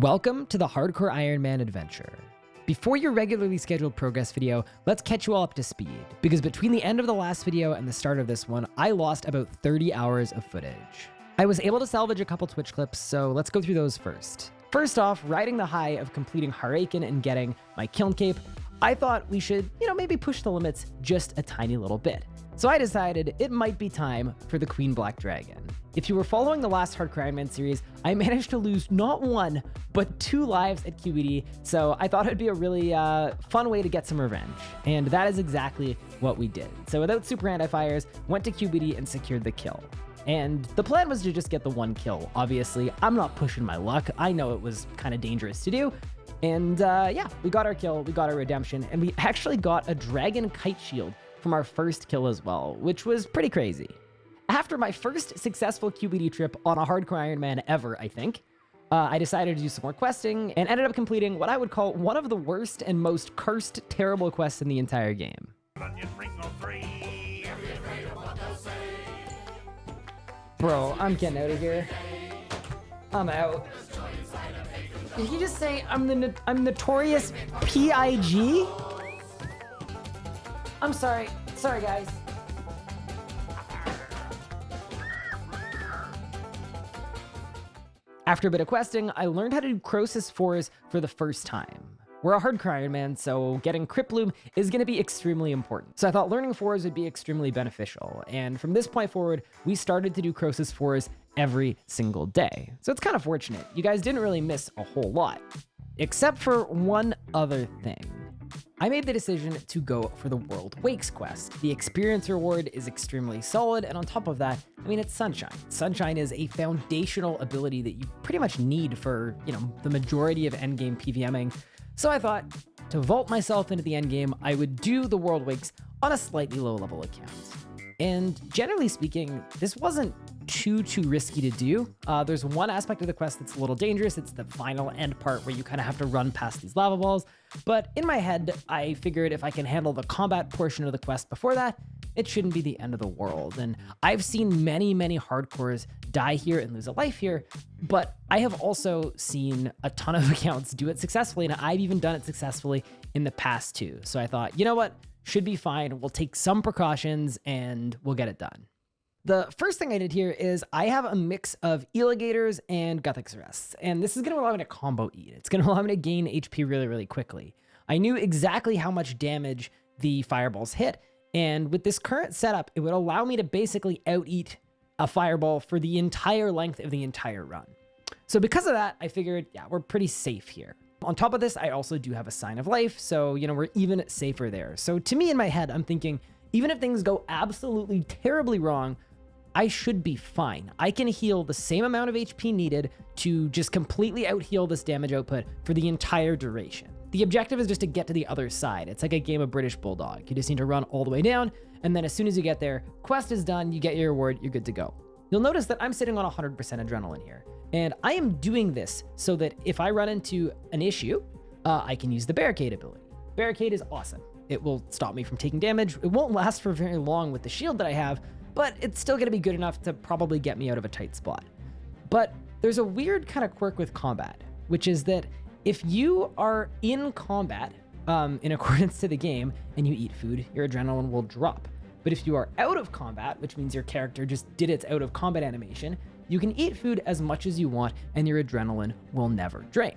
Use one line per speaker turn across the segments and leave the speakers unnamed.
Welcome to the Hardcore Iron Man adventure. Before your regularly scheduled progress video, let's catch you all up to speed, because between the end of the last video and the start of this one, I lost about 30 hours of footage. I was able to salvage a couple Twitch clips, so let's go through those first. First off, riding the high of completing Har-Aken and getting my Kiln Cape, I thought we should, you know, maybe push the limits just a tiny little bit. So I decided it might be time for the Queen Black Dragon. If you were following the last Hardcore Iron Man series, I managed to lose not one, but two lives at QBD, so I thought it'd be a really uh, fun way to get some revenge. And that is exactly what we did. So without super anti-fires, went to QBD and secured the kill. And the plan was to just get the one kill, obviously. I'm not pushing my luck. I know it was kind of dangerous to do. And uh, yeah, we got our kill, we got our redemption, and we actually got a Dragon Kite Shield from our first kill as well, which was pretty crazy. After my first successful QBD trip on a hardcore Iron Man ever, I think, uh, I decided to do some more questing and ended up completing what I would call one of the worst and most cursed terrible quests in the entire game. Bro, I'm getting out of here. I'm out. Did he just say I'm the I'm notorious PIG? I'm sorry. Sorry, guys. After a bit of questing, I learned how to do Croesus Fours for the first time. We're a hardcore Iron Man, so getting Crypt Bloom is going to be extremely important. So I thought learning fours would be extremely beneficial. And from this point forward, we started to do Croesus fours every single day. So it's kind of fortunate. You guys didn't really miss a whole lot, except for one other thing. I made the decision to go for the World Wakes quest. The experience reward is extremely solid, and on top of that, I mean, it's Sunshine. Sunshine is a foundational ability that you pretty much need for, you know, the majority of endgame PVMing. So I thought, to vault myself into the endgame, I would do the World Wakes on a slightly low level account. And generally speaking, this wasn't too, too risky to do. Uh, there's one aspect of the quest that's a little dangerous. It's the final end part where you kind of have to run past these lava balls. But in my head, I figured if I can handle the combat portion of the quest before that, it shouldn't be the end of the world. And I've seen many, many hardcores die here and lose a life here, but I have also seen a ton of accounts do it successfully, and I've even done it successfully in the past too. So I thought, you know what? Should be fine. We'll take some precautions and we'll get it done. The first thing I did here is I have a mix of Eligators and Guthix Rests, and this is going to allow me to combo eat. It's going to allow me to gain HP really, really quickly. I knew exactly how much damage the fireballs hit, and with this current setup, it would allow me to basically out-eat a fireball for the entire length of the entire run. So because of that, I figured, yeah, we're pretty safe here. On top of this, I also do have a sign of life, so, you know, we're even safer there. So to me, in my head, I'm thinking, even if things go absolutely terribly wrong, I should be fine. I can heal the same amount of HP needed to just completely out heal this damage output for the entire duration. The objective is just to get to the other side. It's like a game of British Bulldog. You just need to run all the way down, and then as soon as you get there, quest is done, you get your reward, you're good to go. You'll notice that I'm sitting on 100% adrenaline here, and I am doing this so that if I run into an issue, uh, I can use the Barricade ability. Barricade is awesome. It will stop me from taking damage. It won't last for very long with the shield that I have, but it's still going to be good enough to probably get me out of a tight spot. But there's a weird kind of quirk with combat, which is that if you are in combat um, in accordance to the game and you eat food, your adrenaline will drop. But if you are out of combat, which means your character just did its out of combat animation, you can eat food as much as you want and your adrenaline will never drain.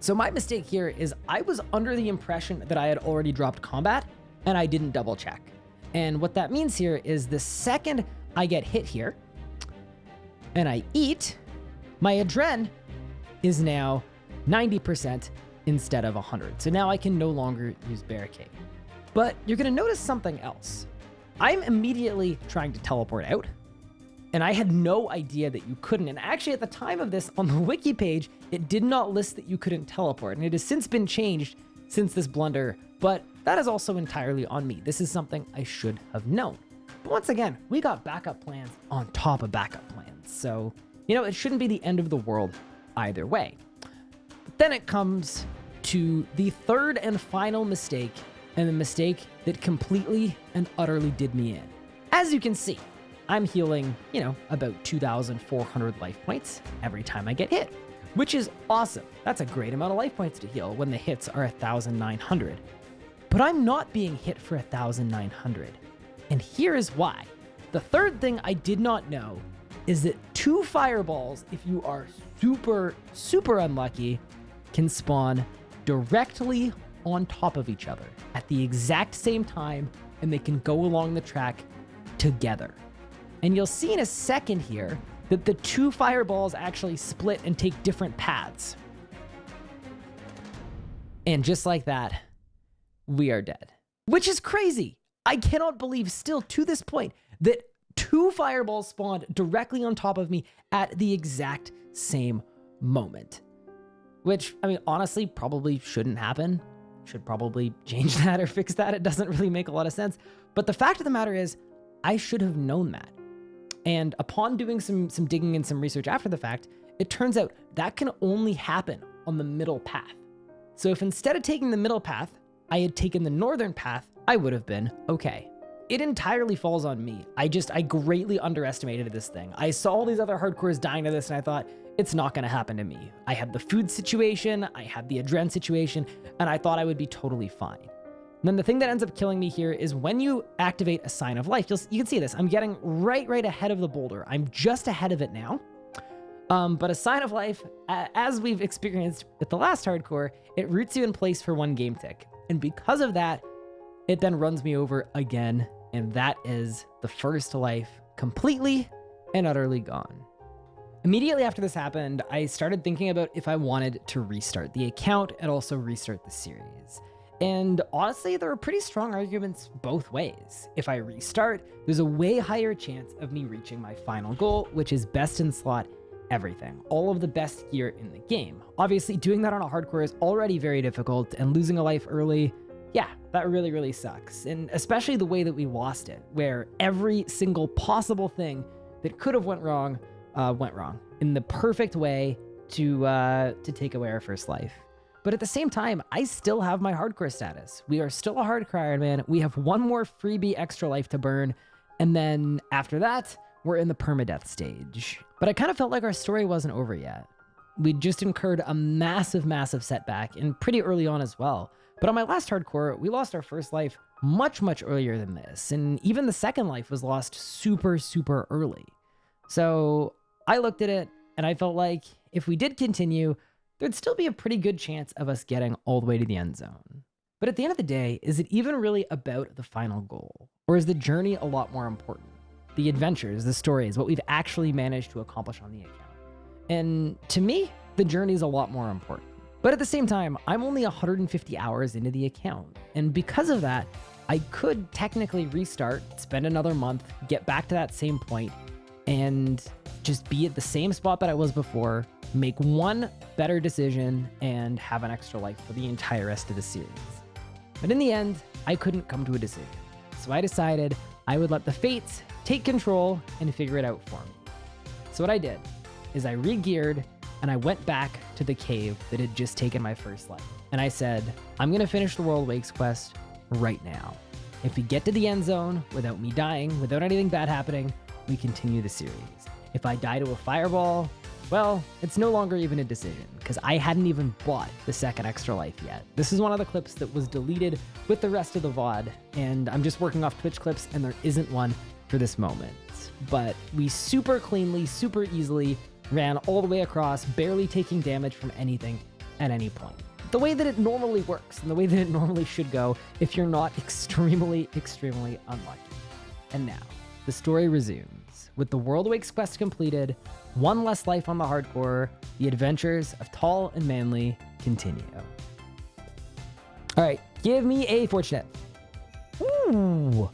So my mistake here is I was under the impression that I had already dropped combat and I didn't double check. And what that means here is the second I get hit here and I eat, my adren is now 90% instead of 100. So now I can no longer use barricade. But you're to notice something else. I'm immediately trying to teleport out, and I had no idea that you couldn't. And actually, at the time of this, on the wiki page, it did not list that you couldn't teleport, and it has since been changed since this blunder, but that is also entirely on me. This is something I should have known. But once again, we got backup plans on top of backup plans. So, you know, it shouldn't be the end of the world either way. But then it comes to the third and final mistake, and the mistake that completely and utterly did me in. As you can see, I'm healing, you know, about 2,400 life points every time I get hit which is awesome. That's a great amount of life points to heal when the hits are 1,900. But I'm not being hit for 1,900. And here is why. The third thing I did not know is that two fireballs, if you are super, super unlucky, can spawn directly on top of each other at the exact same time, and they can go along the track together. And you'll see in a second here that the two fireballs actually split and take different paths. And just like that, we are dead. Which is crazy. I cannot believe still to this point that two fireballs spawned directly on top of me at the exact same moment. Which, I mean, honestly, probably shouldn't happen. Should probably change that or fix that. It doesn't really make a lot of sense. But the fact of the matter is, I should have known that. And upon doing some, some digging and some research after the fact, it turns out that can only happen on the middle path. So if instead of taking the middle path, I had taken the northern path, I would have been okay. It entirely falls on me. I just, I greatly underestimated this thing. I saw all these other hardcores dying to this and I thought, it's not gonna happen to me. I had the food situation, I had the adren situation, and I thought I would be totally fine. And then the thing that ends up killing me here is when you activate a sign of life, you'll, you can see this. I'm getting right, right ahead of the boulder. I'm just ahead of it now. Um, but a sign of life, as we've experienced with the last hardcore, it roots you in place for one game tick. And because of that, it then runs me over again. And that is the first life completely and utterly gone. Immediately after this happened, I started thinking about if I wanted to restart the account and also restart the series. And honestly, there are pretty strong arguments both ways. If I restart, there's a way higher chance of me reaching my final goal, which is best in slot everything, all of the best gear in the game. Obviously, doing that on a hardcore is already very difficult, and losing a life early, yeah, that really, really sucks. And especially the way that we lost it, where every single possible thing that could have went wrong, uh, went wrong in the perfect way to uh, to take away our first life. But at the same time, I still have my hardcore status. We are still a hardcore Iron Man. We have one more freebie extra life to burn. And then after that, we're in the permadeath stage. But I kind of felt like our story wasn't over yet. We'd just incurred a massive, massive setback and pretty early on as well. But on my last hardcore, we lost our first life much, much earlier than this. And even the second life was lost super, super early. So I looked at it and I felt like if we did continue, there'd still be a pretty good chance of us getting all the way to the end zone. But at the end of the day, is it even really about the final goal? Or is the journey a lot more important? The adventures, the stories, what we've actually managed to accomplish on the account. And to me, the journey is a lot more important. But at the same time, I'm only 150 hours into the account. And because of that, I could technically restart, spend another month, get back to that same point, and just be at the same spot that I was before, make one better decision, and have an extra life for the entire rest of the series. But in the end, I couldn't come to a decision. So I decided I would let the fates take control and figure it out for me. So what I did is I re-geared and I went back to the cave that had just taken my first life. And I said, I'm to finish the World Wakes quest right now. If we get to the end zone without me dying, without anything bad happening, we continue the series. If I die to a fireball, well, it's no longer even a decision, because I hadn't even bought the second extra life yet. This is one of the clips that was deleted with the rest of the VOD, and I'm just working off Twitch clips, and there isn't one for this moment. But we super cleanly, super easily ran all the way across, barely taking damage from anything at any point. The way that it normally works, and the way that it normally should go if you're not extremely, extremely unlucky. And now, the story resumes. With the World Wakes quest completed, one less life on the hardcore, the adventures of Tall and Manly continue. All right, give me a fortunate. Ooh,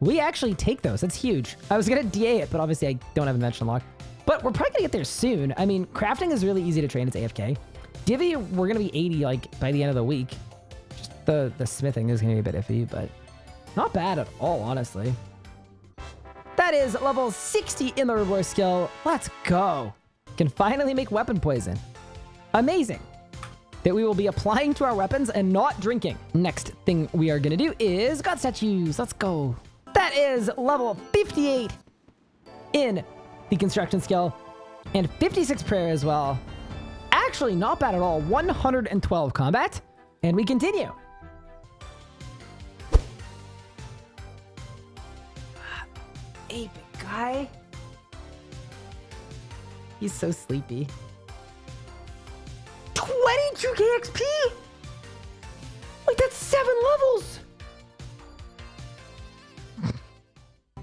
we actually take those. That's huge. I was gonna DA it, but obviously I don't have invention lock. But we're probably gonna get there soon. I mean, crafting is really easy to train. It's AFK. Divvy, we're gonna be 80 like by the end of the week. Just the the smithing is gonna be a bit iffy, but not bad at all, honestly. That is level 60 in the reverse skill. Let's go. Can finally make weapon poison. Amazing. That we will be applying to our weapons and not drinking. Next thing we are going to do is God statues. Let's go. That is level 58 in the construction skill and 56 prayer as well. actually not bad at all. 112 combat. And we continue. Ape guy. He's so sleepy. 22k XP? Like that's seven levels.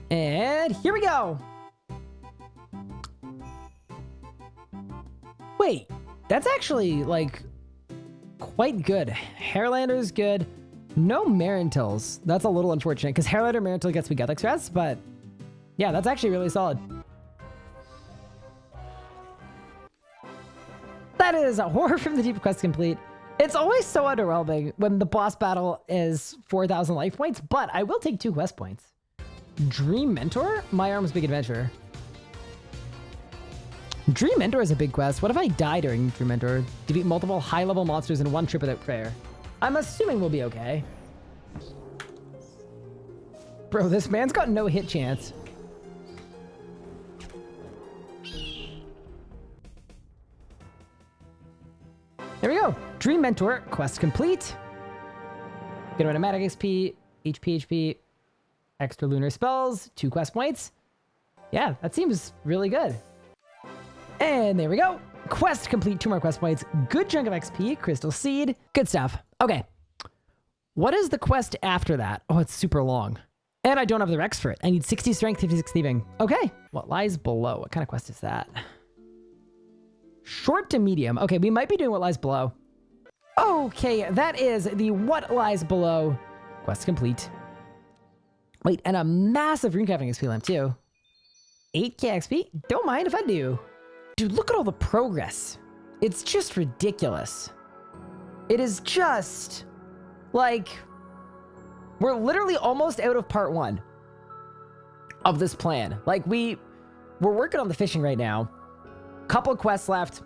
and here we go. Wait, that's actually like quite good. Harralander's good. No Marrentills. That's a little unfortunate because Hairlander Marrentill gets me Guthix Rest, but yeah, that's actually really solid. That is a horror from the deep quest complete. It's always so underwhelming when the boss battle is 4,000 life points, but I will take two quest points. Dream Mentor? My Arm's Big Adventure. Dream Mentor is a big quest. What if I die during Dream Mentor? Defeat multiple high-level monsters in one trip without prayer. I'm assuming we'll be okay. Bro, this man's got no hit chance. There we go. Dream Mentor, quest complete. Get automatic XP, HP, HP, extra lunar spells, two quest points. Yeah, that seems really good. And there we go. Quest complete, two more quest points. Good chunk of XP, crystal seed. Good stuff. Okay. What is the quest after that? Oh, it's super long. And I don't have the Rex for it. I need 60 strength, 56 thieving. Okay. What lies below? What kind of quest is that? Short to medium. Okay, we might be doing what lies below. Okay, that is the what lies below. Quest complete. Wait, and a massive runecrafting XP lamp too. 8k XP? Don't mind if I do. Dude, look at all the progress. It's just ridiculous. It is just like we're literally almost out of part one of this plan. Like we we're working on the fishing right now couple quests left.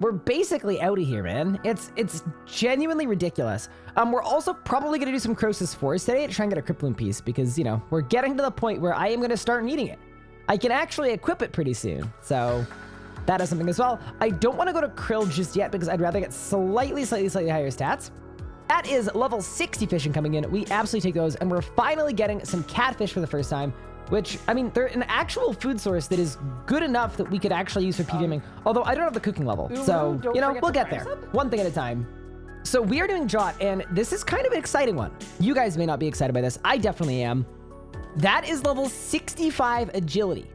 We're basically out of here, man. It's it's genuinely ridiculous. Um, we're also probably gonna do some Croesus Forest today to try and get a Cryptbloom piece because, you know, we're getting to the point where I am gonna start needing it. I can actually equip it pretty soon, so that is something as well. I don't want to go to Krill just yet because I'd rather get slightly, slightly, slightly higher stats. That is level 60 fishing coming in. We absolutely take those, and we're finally getting some catfish for the first time which, I mean, they're an actual food source that is good enough that we could actually use for PVMing. Although I don't have the cooking level. So, you know, we'll get there. One thing at a time. So we are doing Jot, and this is kind of an exciting one. You guys may not be excited by this. I definitely am. That is level 65 agility,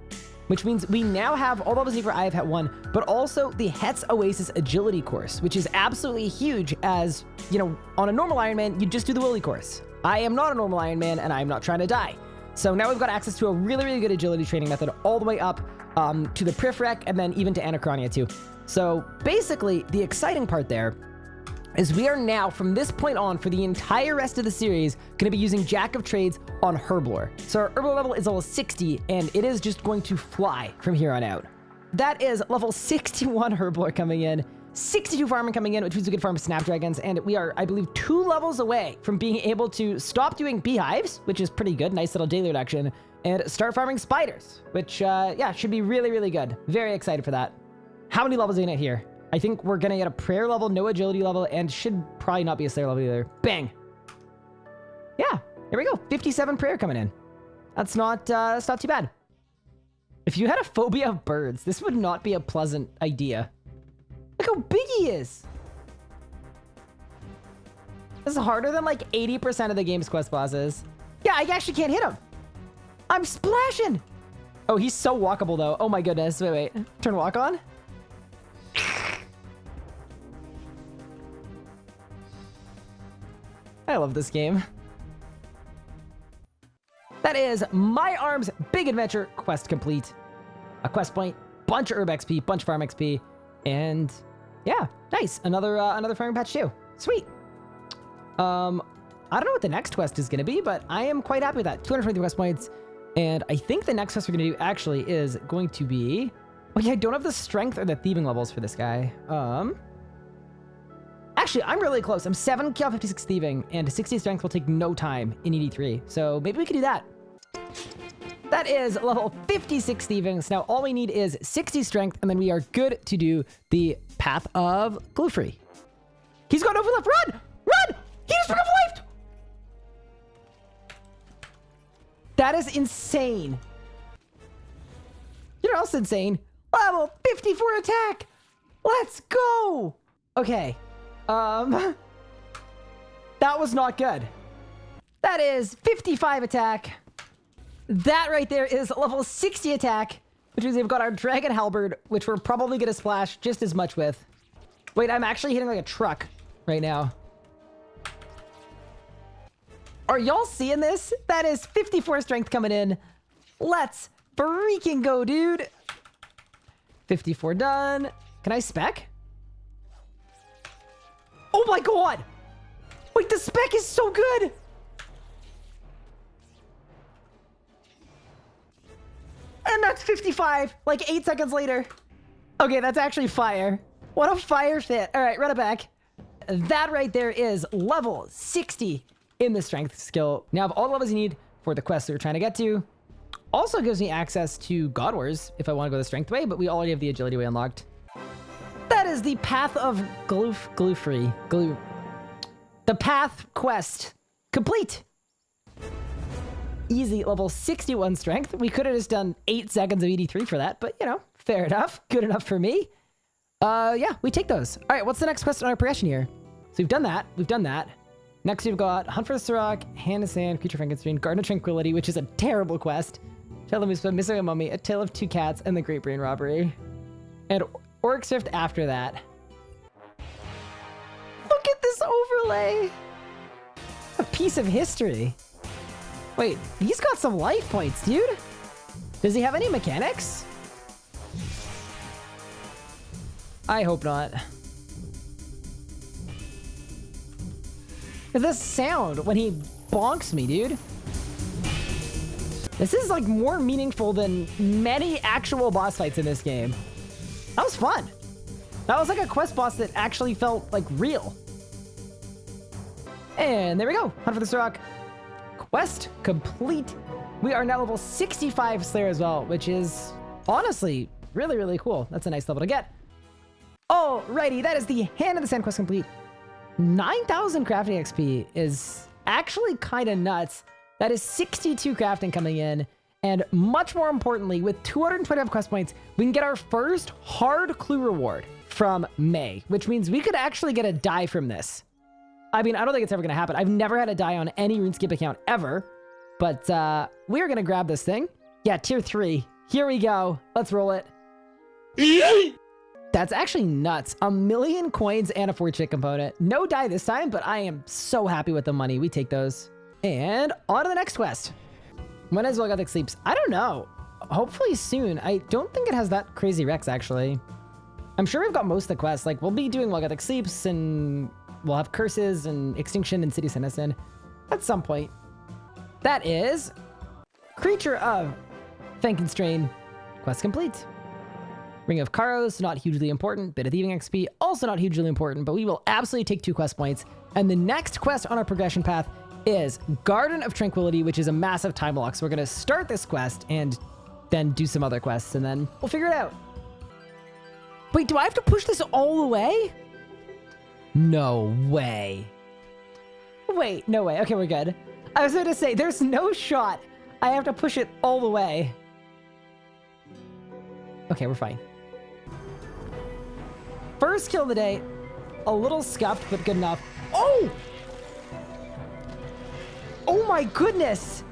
which means we now have all levels for I have had one, but also the Het's Oasis agility course, which is absolutely huge as, you know, on a normal Ironman, you just do the Willy course. I am not a normal Ironman, and I am not trying to die. So now we've got access to a really, really good agility training method all the way up um, to the Prifrek and then even to Anachronia too. So basically, the exciting part there is we are now, from this point on, for the entire rest of the series, going to be using Jack of Trades on Herblore. So our Herblore level is level 60, and it is just going to fly from here on out. That is level 61 Herblore coming in. 62 farming coming in, which means we can farm snapdragons, and we are, I believe, two levels away from being able to stop doing beehives, which is pretty good, nice little daily reduction, and start farming spiders, which, uh, yeah, should be really, really good. Very excited for that. How many levels are we gonna here? I think we're gonna get a prayer level, no agility level, and should probably not be a slayer level either. Bang! Yeah, here we go. 57 prayer coming in. That's not, uh, that's not too bad. If you had a phobia of birds, this would not be a pleasant idea. Look how big he is. This is harder than like 80% of the game's quest bosses. Yeah, I actually can't hit him. I'm splashing. Oh, he's so walkable though. Oh my goodness. Wait, wait. Turn walk on. I love this game. That is My Arm's Big Adventure quest complete. A quest point, bunch of herb XP, bunch of farm XP, and yeah, nice. Another uh, another farming patch too. Sweet. Um, I don't know what the next quest is going to be, but I am quite happy with that. 223 quest points. And I think the next quest we're going to do actually is going to be... Oh yeah, I don't have the strength or the thieving levels for this guy. Um, Actually, I'm really close. I'm 7 kill 56 thieving, and 60 strength will take no time in ED3. So maybe we could do that. That is level 56 thieving. So now all we need is 60 strength, and then we are good to do the path of Glouphrie. He's gone over left. Run! Run! He just recovered life! That is insane. You know else insane? Level 54 attack! Let's go! Okay. Um... That was not good. That is 55 attack. That right there is level 60 attack, which means we've got our Dragon Halberd, which we're probably going to splash just as much with. Wait, I'm actually hitting like a truck right now. Are y'all seeing this? That is 54 strength coming in. Let's freaking go, dude. 54 done. Can I spec? Oh my god! Wait, the spec is so good! And that's 55, like 8 seconds later. Okay, that's actually fire. What a fire fit. All right, run it back. That right there is level 60 in the strength skill. Now, have all the levels you need for the quest that we're trying to get to. Also gives me access to God Wars if I want to go the strength way, but we already have the agility way unlocked. That is the path of glue, Glouphrie, glue, the path quest complete. Easy level 61 strength. We could have just done 8 seconds of ED3 for that, but you know, fair enough. Good enough for me. Uh, yeah, we take those. All right, what's the next quest on our progression here? So we've done that. We've done that. Next, we've got Hunt for the Surok, Hand of Sand, Creature Frankenstein, Garden of Tranquility, which is a terrible quest. Tell them Muspah, Missing a Mummy, A Tale of Two Cats, and The Great Brain Robbery. And Orc Swift after that. Look at this overlay! A piece of history. Wait, he's got some life points, dude. Does he have any mechanics? I hope not. This sound when he bonks me, dude. This is like more meaningful than many actual boss fights in this game. That was fun. That was like a quest boss that actually felt like real. And there we go. Hunt for the Surok. Quest complete. We are now level 65 Slayer as well, which is honestly really, really cool. That's a nice level to get. Alrighty, that is the Hand of the Sand quest complete. 9,000 crafting XP is actually kind of nuts. That is 62 crafting coming in. And much more importantly, with 225 quest points, we can get our first hard clue reward from May, which means we could actually get a die from this. I mean, I don't think it's ever going to happen. I've never had a die on any RuneScape account ever. But uh, we're going to grab this thing. Yeah, tier 3. Here we go. Let's roll it. Yay! That's actually nuts. A million coins and a fortune component. No die this time, but I am so happy with the money. We take those. And on to the next quest. When is While Guthix Sleeps? I don't know. Hopefully soon. I don't think it has that crazy Rex, actually. I'm sure we've got most of the quests. Like, we'll be doing While Guthix Sleeps, and we'll have Curses and Extinction and City Citizen at some point. That is Creature of Fenkenstrain. Quest complete. Ring of Charos, not hugely important. Bit of Thieving XP, also not hugely important, but we will absolutely take two quest points. And the next quest on our progression path is Garden of Tranquility, which is a massive time lock. So we're going to start this quest and then do some other quests, and then we'll figure it out. Wait, do I have to push this all the way? No way. Wait, no way. Okay, we're good. I was going to say, there's no shot I have to push it all the way. Okay, we're fine. First kill of the day. A little scuffed, but good enough. Oh! Oh my goodness!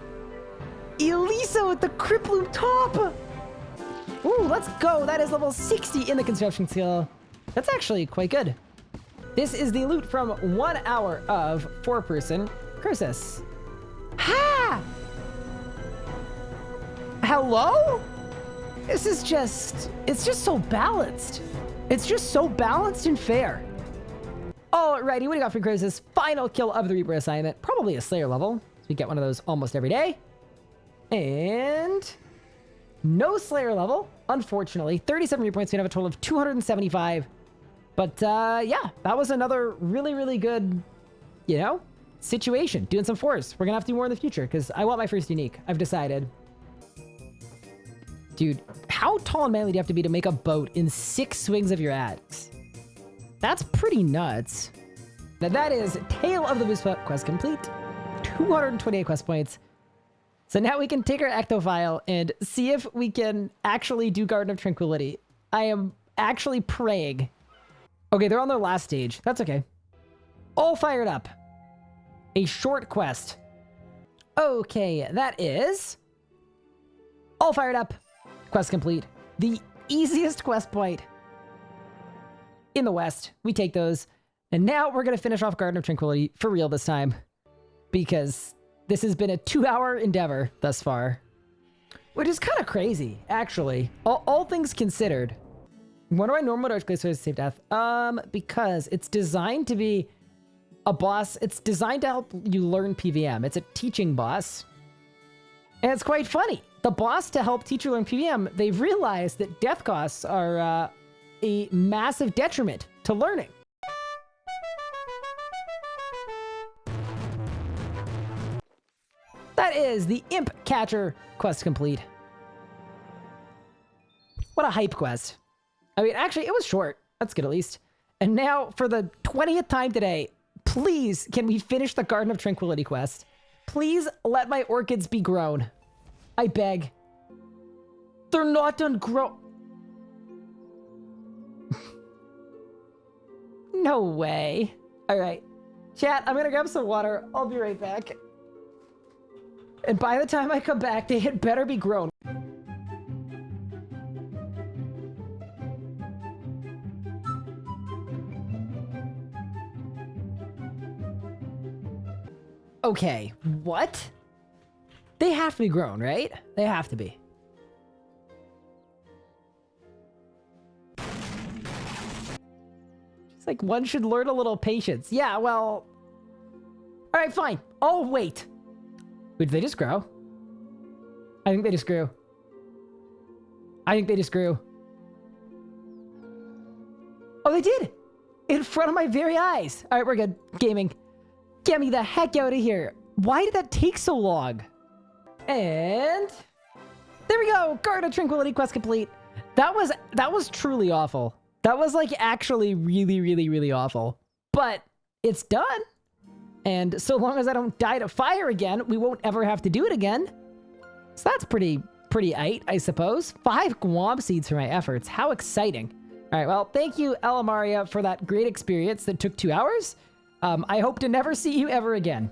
Elisa with the Cryptbloom top! Ooh, let's go. That is level 60 in the construction skill. That's actually quite good. This is the loot from one hour of four-person Croesus. Ha! Hello? This is just, it's just so balanced. It's just so balanced and fair. Alrighty, what do you got for Croesus? Final kill of the Reaper assignment. Probably a Slayer level. So we get one of those almost every day. And no Slayer level, unfortunately. 37 Reaper points. We have a total of 275. But uh, yeah, that was another really, really good, you know, situation. Doing some fours. We're going to have to do more in the future because I want my first unique. I've decided. Dude, how tall and manly do you have to be to make a boat in six swings of your axe? That's pretty nuts. Now that is Tale of the Moosefut quest complete. 228 quest points. So now we can take our ectophial and see if we can actually do Garden of Tranquility. I am actually praying. Okay, they're on their last stage. That's okay. All fired up. A short quest. Okay, that is... All fired up. Quest complete. The easiest quest point in the West. We take those. And now we're going to finish off Garden of Tranquility for real this time. Because this has been a two-hour endeavor thus far. Which is kind of crazy, actually. All, all things considered. Why do I normal dodge Glacor save death? Um, because it's designed to be a boss. It's designed to help you learn PVM. It's a teaching boss. And it's quite funny. The boss to help teach you learn PVM, they've realized that death costs are uh, a massive detriment to learning. That is the Imp Catcher quest complete. What a hype quest. I mean, actually, it was short. That's good at least. And now, for the 20th time today, please, can we finish the Garden of Tranquility quest? Please let my orchids be grown. I beg. They're not done grow- No way. All right. Chat, I'm gonna grab some water. I'll be right back. And by the time I come back, they had better be grown. Okay, what? They have to be grown, right? They have to be. It's like one should learn a little patience. Yeah, well... Alright, fine. Oh, wait. Wait, did they just grow? I think they just grew. I think they just grew. Oh, they did! In front of my very eyes! Alright, we're good. Gaming. Get me the heck out of here! Why did that take so long? And there we go. Garden of Tranquility quest complete. That was that was truly awful. That was like actually really, really, really awful. But it's done. And so long as I don't die to fire again, we won't ever have to do it again. So that's pretty, pretty aight, I suppose. Five Guam seeds for my efforts. How exciting. All right, well, thank you, Ellamaria, for that great experience that took two hours. Um, I hope to never see you ever again.